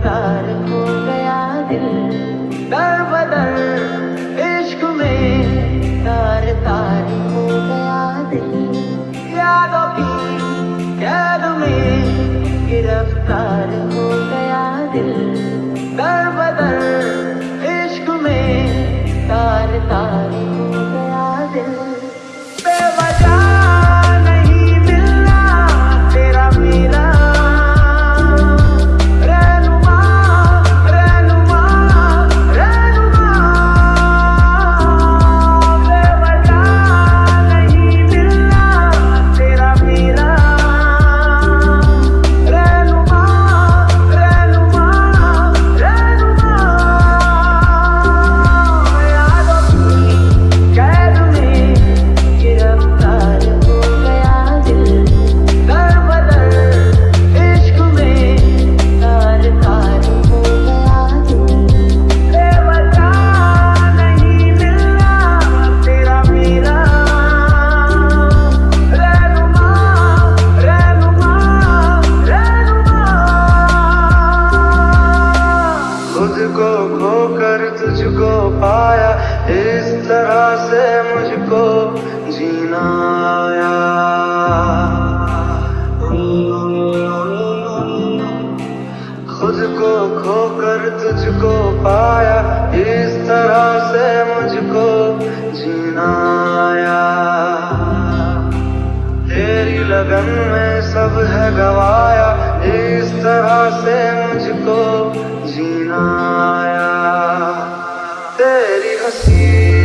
गिरफ़्तार हो गया दिल। दर बदर इश्क में तार तार हो गया दिल। यादों की कैद में गिरफ़्तार हो गया दिल। दर बदर इश्क में तार तार हो गया दिल। तुझको पाया, इस तरह से मुझको जीना आया। खुद को खोकर तुझको पाया, इस तरह से मुझको जीना आया। तेरी लगन में सब है गवाया, इस तरह से मुझको जीना आया। तेरी हँसी